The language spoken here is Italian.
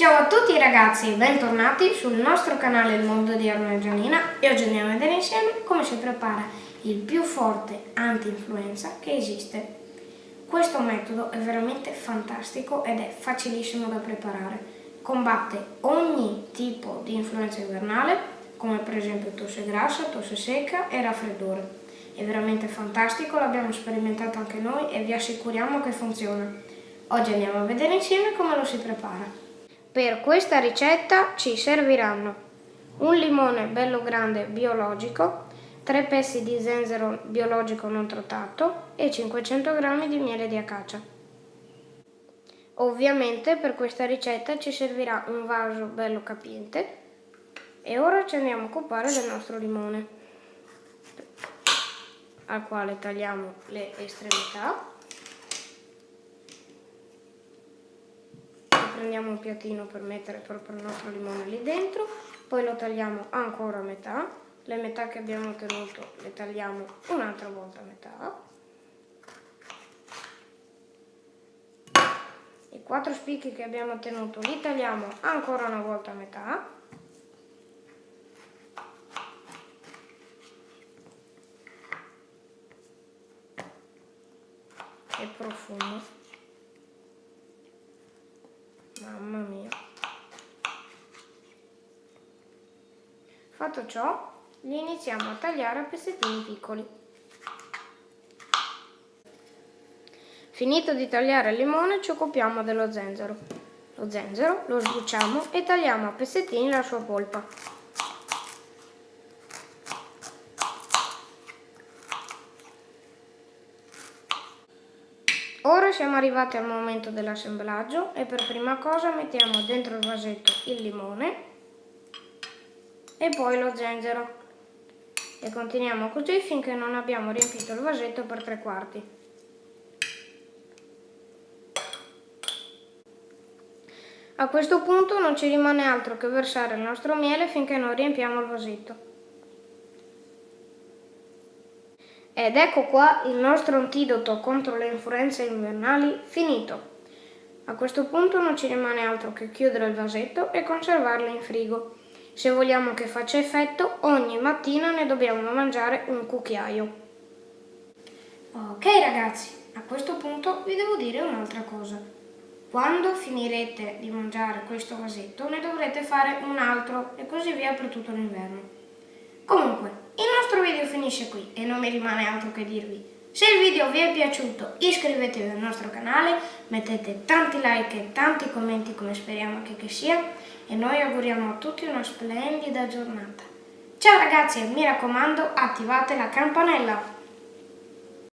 Ciao a tutti ragazzi e bentornati sul nostro canale Il Mondo di Arno Gianina e oggi andiamo a vedere insieme come si prepara il più forte anti-influenza che esiste. Questo metodo è veramente fantastico ed è facilissimo da preparare. Combatte ogni tipo di influenza invernale come per esempio tosse grassa, tosse secca e raffreddore. È veramente fantastico, l'abbiamo sperimentato anche noi e vi assicuriamo che funziona. Oggi andiamo a vedere insieme come lo si prepara. Per questa ricetta ci serviranno un limone bello grande biologico, 3 pezzi di zenzero biologico non trattato e 500 g di miele di acacia. Ovviamente per questa ricetta ci servirà un vaso bello capiente e ora ci andiamo a occupare del nostro limone al quale tagliamo le estremità prendiamo un piattino per mettere proprio il nostro limone lì dentro, poi lo tagliamo ancora a metà, le metà che abbiamo ottenuto le tagliamo un'altra volta a metà, i quattro spicchi che abbiamo ottenuto li tagliamo ancora una volta a metà, e profumo Mamma mia. Fatto ciò, li iniziamo a tagliare a pezzettini piccoli. Finito di tagliare il limone ci occupiamo dello zenzero. Lo zenzero lo sbucciamo e tagliamo a pezzettini la sua polpa. Ora siamo arrivati al momento dell'assemblaggio e per prima cosa mettiamo dentro il vasetto il limone e poi lo zenzero e continuiamo così finché non abbiamo riempito il vasetto per tre quarti. A questo punto non ci rimane altro che versare il nostro miele finché non riempiamo il vasetto. Ed ecco qua il nostro antidoto contro le influenze invernali finito. A questo punto non ci rimane altro che chiudere il vasetto e conservarlo in frigo. Se vogliamo che faccia effetto, ogni mattina ne dobbiamo mangiare un cucchiaio. Ok ragazzi, a questo punto vi devo dire un'altra cosa. Quando finirete di mangiare questo vasetto ne dovrete fare un altro e così via per tutto l'inverno. Comunque, il nostro video finisce qui e non mi rimane altro che dirvi. Se il video vi è piaciuto iscrivetevi al nostro canale, mettete tanti like e tanti commenti come speriamo che, che sia e noi auguriamo a tutti una splendida giornata. Ciao ragazzi e mi raccomando attivate la campanella!